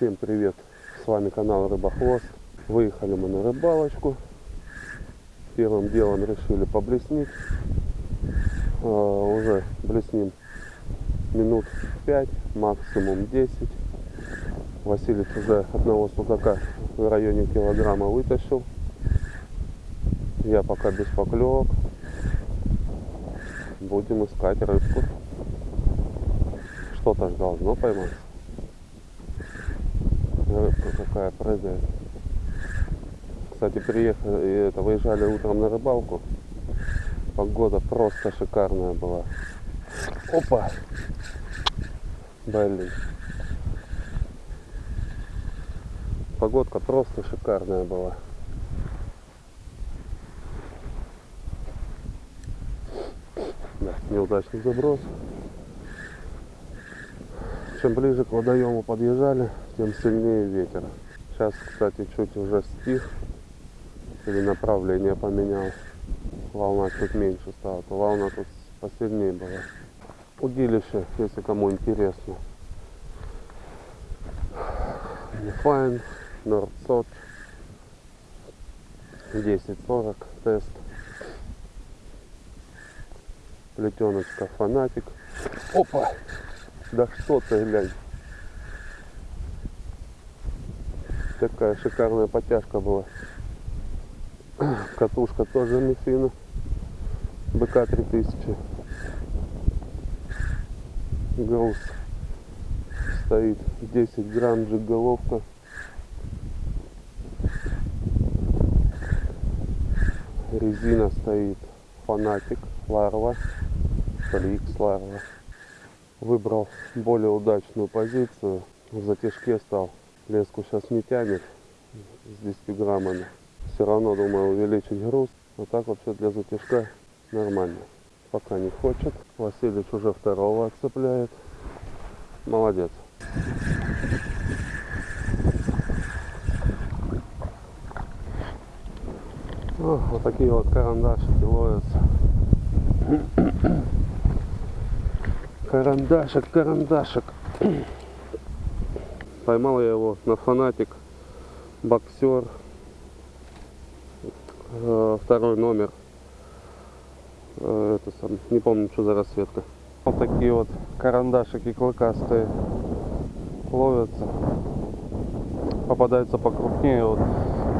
Всем привет! С вами канал Рыбохвост. Выехали мы на рыбалочку. Первым делом решили поблеснить. А, уже блесним минут 5, максимум 10. Василий уже одного судака в районе килограмма вытащил. Я пока без поклевок. Будем искать рыбку. Что-то ж должно поймать. Рыбка какая прыгает. Кстати, приехали, это, выезжали утром на рыбалку. Погода просто шикарная была. Опа! Блин. Погодка просто шикарная была. Да, неудачный заброс. Чем ближе к водоему подъезжали, тем сильнее ветер. Сейчас, кстати, чуть уже стих. Или направление поменял. Волна чуть меньше стала. То волна тут посильнее была. Удилище, если кому интересно. Файн, Нордсот. 10.40 тест. Плетеночка фанатик. Опа! Да что ты, глянь. Такая шикарная потяжка была. Катушка тоже Мифина. БК 3000. Груз стоит 10 грамм джиголовка. Резина стоит фанатик, ларва, фликс ларва выбрал более удачную позицию. В затяжке стал. Леску сейчас не тянет с 10 граммами. Все равно думаю увеличить груз. Вот так вообще для затяжка нормально. Пока не хочет. Василич уже второго отцепляет. Молодец. О, вот такие вот карандашики ловятся. Карандашик, карандашик. Поймал я его на фанатик. Боксер. Э, второй номер. Э, это сам, не помню, что за расцветка. Вот такие вот карандашики клыкастые ловятся. Попадаются покрупнее. Вот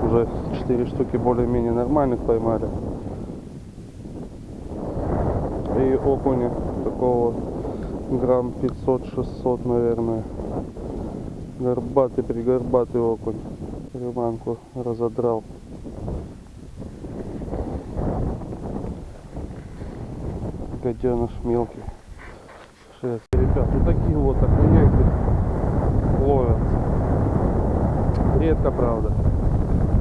уже 4 штуки более-менее нормальных поймали. И окуня такого грамм 500-600 наверное. Горбатый пригорбатый окунь. Приманку разодрал. Гаденыш мелкий. 6 ребят вот такие вот окуняки ловятся. Редко правда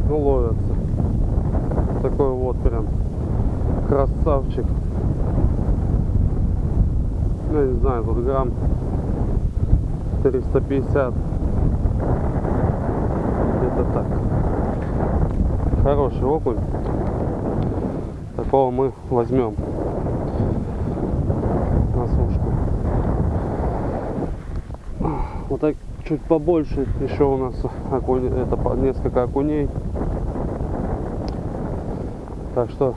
но ловятся. Такой вот прям красавчик ну, не знаю, тут грамм 350. Это так. Хороший окунь. Такого мы возьмем на сушку. Вот так чуть побольше еще у нас окунь, это несколько окуней. Так что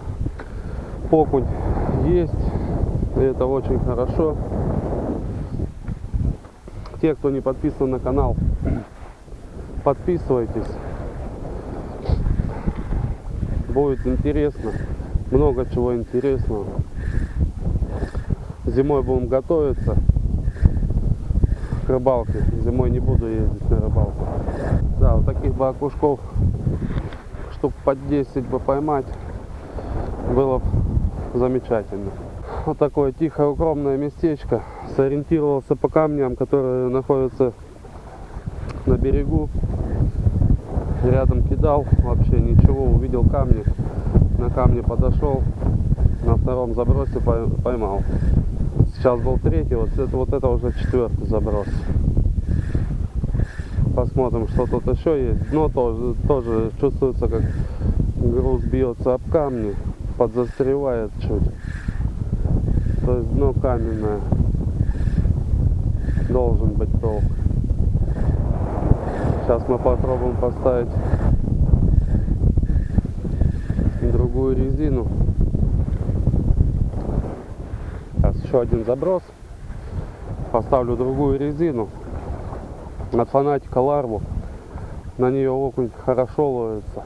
окунь есть. И это очень хорошо. Те, кто не подписан на канал, подписывайтесь. Будет интересно. Много чего интересного. Зимой будем готовиться к рыбалке. Зимой не буду ездить на рыбалку. Да, вот таких бы окушков штук под 10 бы поймать было бы замечательно вот такое тихое укромное местечко. Сориентировался по камням, которые находятся на берегу. Рядом кидал, вообще ничего, увидел камни. На камне подошел, на втором забросе поймал. Сейчас был третий, вот это, вот это уже четвертый заброс. Посмотрим, что тут еще есть. Дно тоже, тоже чувствуется, как груз бьется об камни, подзастревает чуть. То есть дно каменное. Должен быть толк. Сейчас мы попробуем поставить другую резину. Сейчас еще один заброс. Поставлю другую резину. От фанатика ларву. На нее окунь хорошо ловится.